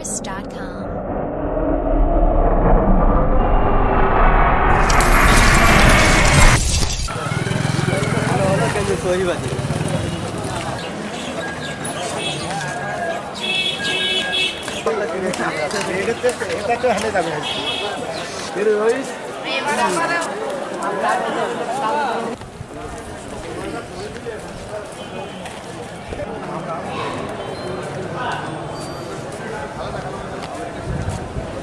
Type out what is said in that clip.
thesaurus.com. सोही